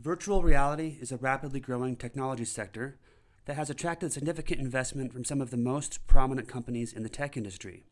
Virtual reality is a rapidly growing technology sector that has attracted significant investment from some of the most prominent companies in the tech industry.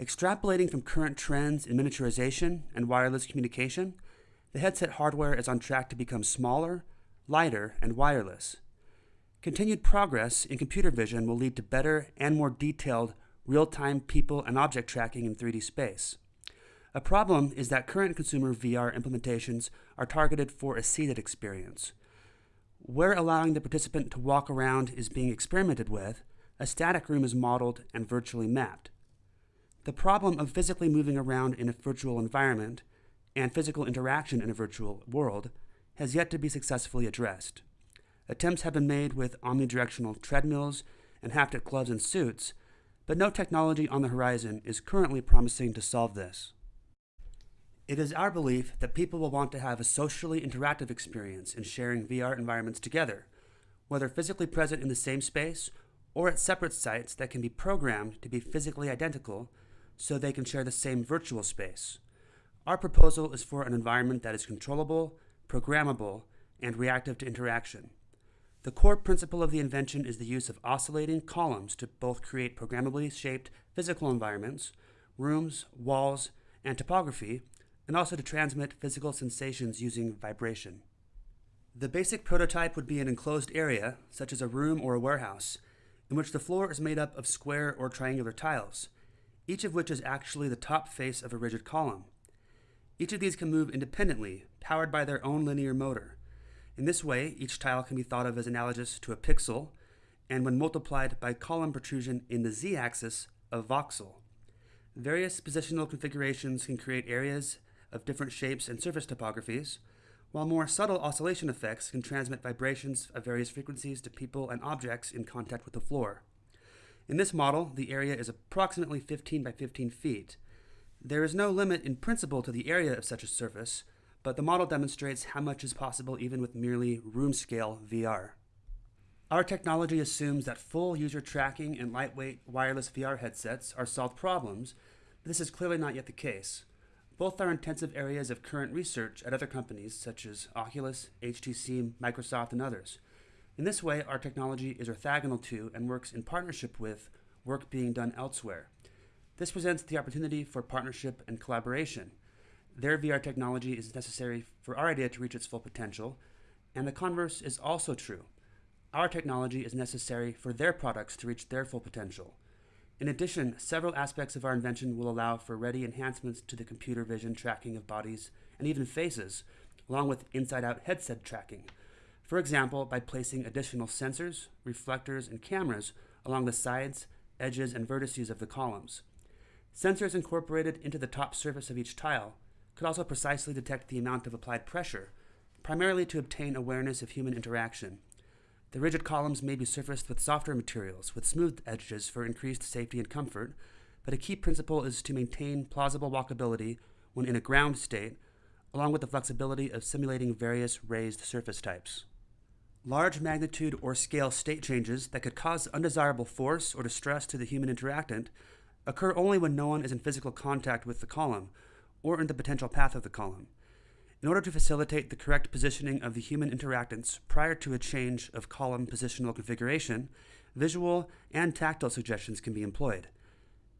Extrapolating from current trends in miniaturization and wireless communication, the headset hardware is on track to become smaller, lighter, and wireless. Continued progress in computer vision will lead to better and more detailed real-time people and object tracking in 3D space. A problem is that current consumer VR implementations are targeted for a seated experience. Where allowing the participant to walk around is being experimented with, a static room is modeled and virtually mapped. The problem of physically moving around in a virtual environment and physical interaction in a virtual world has yet to be successfully addressed. Attempts have been made with omnidirectional treadmills and haptic gloves and suits, but no technology on the horizon is currently promising to solve this. It is our belief that people will want to have a socially interactive experience in sharing VR environments together, whether physically present in the same space or at separate sites that can be programmed to be physically identical so they can share the same virtual space. Our proposal is for an environment that is controllable, programmable, and reactive to interaction. The core principle of the invention is the use of oscillating columns to both create programmably shaped physical environments, rooms, walls, and topography, and also to transmit physical sensations using vibration. The basic prototype would be an enclosed area, such as a room or a warehouse, in which the floor is made up of square or triangular tiles, each of which is actually the top face of a rigid column. Each of these can move independently, powered by their own linear motor. In this way, each tile can be thought of as analogous to a pixel, and when multiplied by column protrusion in the z-axis, a voxel. Various positional configurations can create areas of different shapes and surface topographies, while more subtle oscillation effects can transmit vibrations of various frequencies to people and objects in contact with the floor. In this model, the area is approximately 15 by 15 feet. There is no limit in principle to the area of such a surface, but the model demonstrates how much is possible even with merely room-scale VR. Our technology assumes that full user tracking and lightweight wireless VR headsets are solved problems, but this is clearly not yet the case. Both are intensive areas of current research at other companies such as Oculus, HTC, Microsoft, and others. In this way, our technology is orthogonal to and works in partnership with work being done elsewhere. This presents the opportunity for partnership and collaboration. Their VR technology is necessary for our idea to reach its full potential, and the converse is also true. Our technology is necessary for their products to reach their full potential. In addition, several aspects of our invention will allow for ready enhancements to the computer vision tracking of bodies and even faces, along with inside-out headset tracking. For example, by placing additional sensors, reflectors, and cameras along the sides, edges, and vertices of the columns. Sensors incorporated into the top surface of each tile could also precisely detect the amount of applied pressure, primarily to obtain awareness of human interaction. The rigid columns may be surfaced with softer materials, with smooth edges for increased safety and comfort, but a key principle is to maintain plausible walkability when in a ground state, along with the flexibility of simulating various raised surface types. Large magnitude or scale state changes that could cause undesirable force or distress to the human interactant occur only when no one is in physical contact with the column or in the potential path of the column in order to facilitate the correct positioning of the human interactants prior to a change of column positional configuration, visual and tactile suggestions can be employed.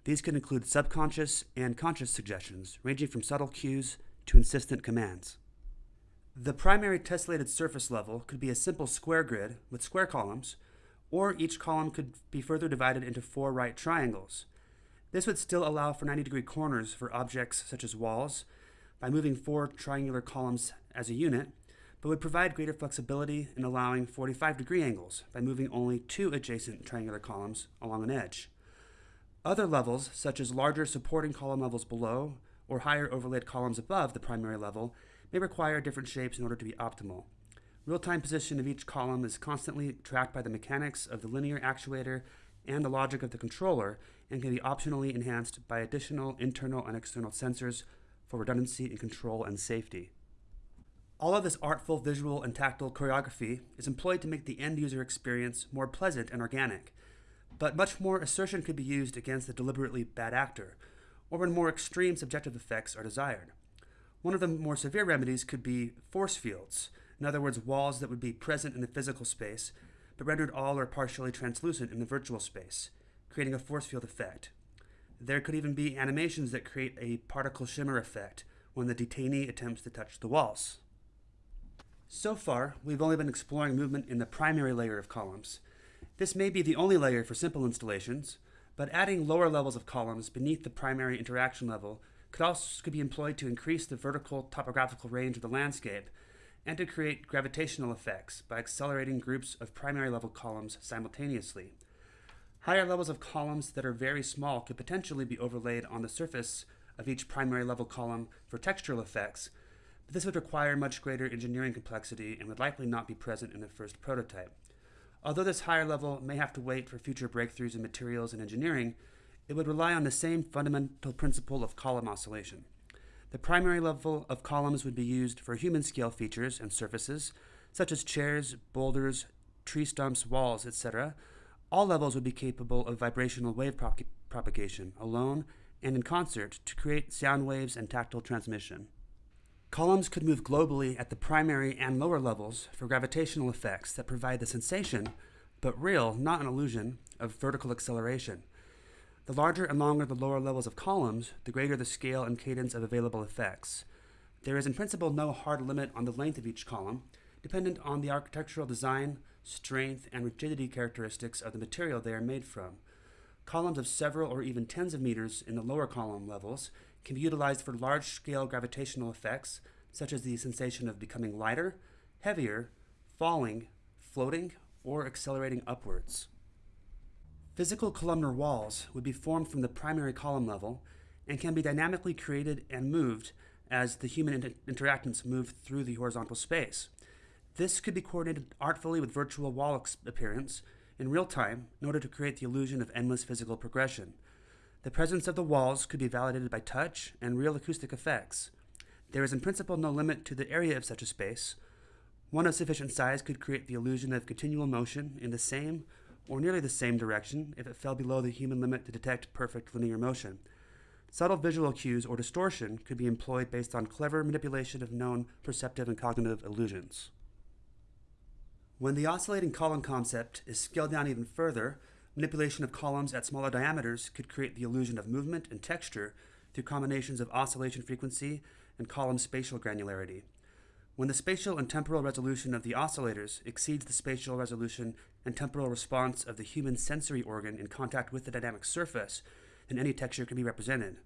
These can include subconscious and conscious suggestions, ranging from subtle cues to insistent commands. The primary tessellated surface level could be a simple square grid with square columns, or each column could be further divided into four right triangles. This would still allow for 90 degree corners for objects such as walls, by moving four triangular columns as a unit, but would provide greater flexibility in allowing 45 degree angles by moving only two adjacent triangular columns along an edge. Other levels, such as larger supporting column levels below or higher overlaid columns above the primary level, may require different shapes in order to be optimal. Real-time position of each column is constantly tracked by the mechanics of the linear actuator and the logic of the controller and can be optionally enhanced by additional internal and external sensors for redundancy in control and safety. All of this artful visual and tactile choreography is employed to make the end user experience more pleasant and organic, but much more assertion could be used against the deliberately bad actor, or when more extreme subjective effects are desired. One of the more severe remedies could be force fields, In other words, walls that would be present in the physical space, but rendered all or partially translucent in the virtual space, creating a force field effect. There could even be animations that create a particle shimmer effect when the detainee attempts to touch the walls. So far, we've only been exploring movement in the primary layer of columns. This may be the only layer for simple installations, but adding lower levels of columns beneath the primary interaction level could also could be employed to increase the vertical topographical range of the landscape and to create gravitational effects by accelerating groups of primary level columns simultaneously. Higher levels of columns that are very small could potentially be overlaid on the surface of each primary level column for textural effects, but this would require much greater engineering complexity and would likely not be present in the first prototype. Although this higher level may have to wait for future breakthroughs in materials and engineering, it would rely on the same fundamental principle of column oscillation. The primary level of columns would be used for human scale features and surfaces, such as chairs, boulders, tree stumps, walls, etc. All levels would be capable of vibrational wave prop propagation, alone and in concert, to create sound waves and tactile transmission. Columns could move globally at the primary and lower levels for gravitational effects that provide the sensation, but real, not an illusion, of vertical acceleration. The larger and longer the lower levels of columns, the greater the scale and cadence of available effects. There is in principle no hard limit on the length of each column, dependent on the architectural design, strength, and rigidity characteristics of the material they are made from. Columns of several or even tens of meters in the lower column levels can be utilized for large-scale gravitational effects, such as the sensation of becoming lighter, heavier, falling, floating, or accelerating upwards. Physical columnar walls would be formed from the primary column level and can be dynamically created and moved as the human inter interactants move through the horizontal space. This could be coordinated artfully with virtual wall appearance in real time in order to create the illusion of endless physical progression. The presence of the walls could be validated by touch and real acoustic effects. There is in principle no limit to the area of such a space. One of sufficient size could create the illusion of continual motion in the same or nearly the same direction if it fell below the human limit to detect perfect linear motion. Subtle visual cues or distortion could be employed based on clever manipulation of known perceptive and cognitive illusions. When the oscillating column concept is scaled down even further, manipulation of columns at smaller diameters could create the illusion of movement and texture through combinations of oscillation frequency and column spatial granularity. When the spatial and temporal resolution of the oscillators exceeds the spatial resolution and temporal response of the human sensory organ in contact with the dynamic surface, then any texture can be represented.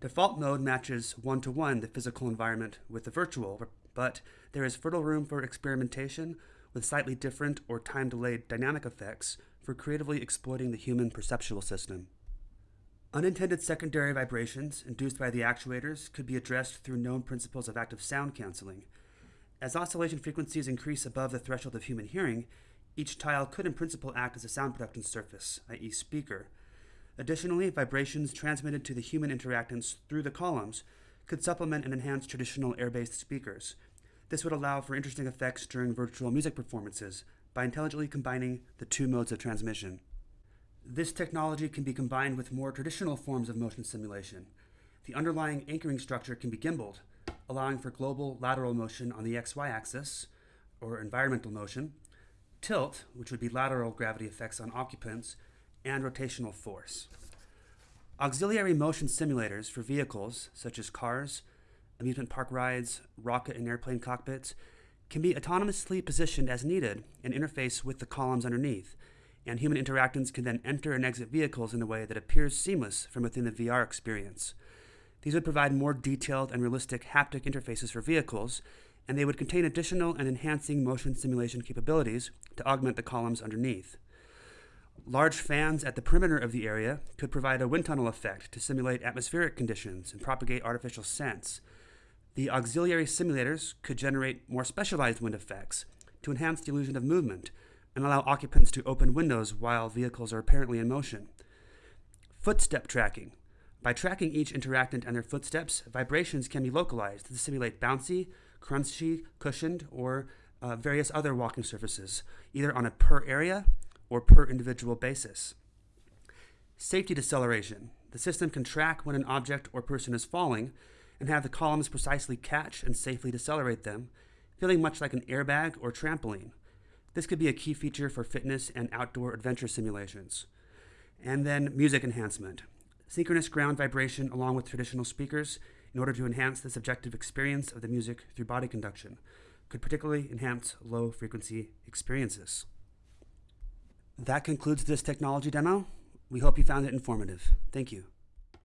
Default mode matches one-to-one -one the physical environment with the virtual, but there is fertile room for experimentation with slightly different or time-delayed dynamic effects for creatively exploiting the human perceptual system. Unintended secondary vibrations induced by the actuators could be addressed through known principles of active sound canceling. As oscillation frequencies increase above the threshold of human hearing, each tile could in principle act as a sound production surface, i.e. speaker. Additionally, vibrations transmitted to the human interactants through the columns could supplement and enhance traditional air-based speakers. This would allow for interesting effects during virtual music performances by intelligently combining the two modes of transmission. This technology can be combined with more traditional forms of motion simulation. The underlying anchoring structure can be gimbaled, allowing for global lateral motion on the xy axis, or environmental motion, tilt, which would be lateral gravity effects on occupants, and rotational force. Auxiliary motion simulators for vehicles, such as cars, amusement park rides, rocket and airplane cockpits, can be autonomously positioned as needed and interface with the columns underneath, and human interactants can then enter and exit vehicles in a way that appears seamless from within the VR experience. These would provide more detailed and realistic haptic interfaces for vehicles, and they would contain additional and enhancing motion simulation capabilities to augment the columns underneath. Large fans at the perimeter of the area could provide a wind tunnel effect to simulate atmospheric conditions and propagate artificial scents. The auxiliary simulators could generate more specialized wind effects to enhance the illusion of movement and allow occupants to open windows while vehicles are apparently in motion. Footstep tracking. By tracking each interactant and their footsteps, vibrations can be localized to simulate bouncy, crunchy, cushioned, or uh, various other walking surfaces, either on a per area or per individual basis. Safety deceleration. The system can track when an object or person is falling and have the columns precisely catch and safely decelerate them, feeling much like an airbag or trampoline. This could be a key feature for fitness and outdoor adventure simulations. And then music enhancement. Synchronous ground vibration along with traditional speakers in order to enhance the subjective experience of the music through body conduction could particularly enhance low frequency experiences. That concludes this technology demo. We hope you found it informative. Thank you.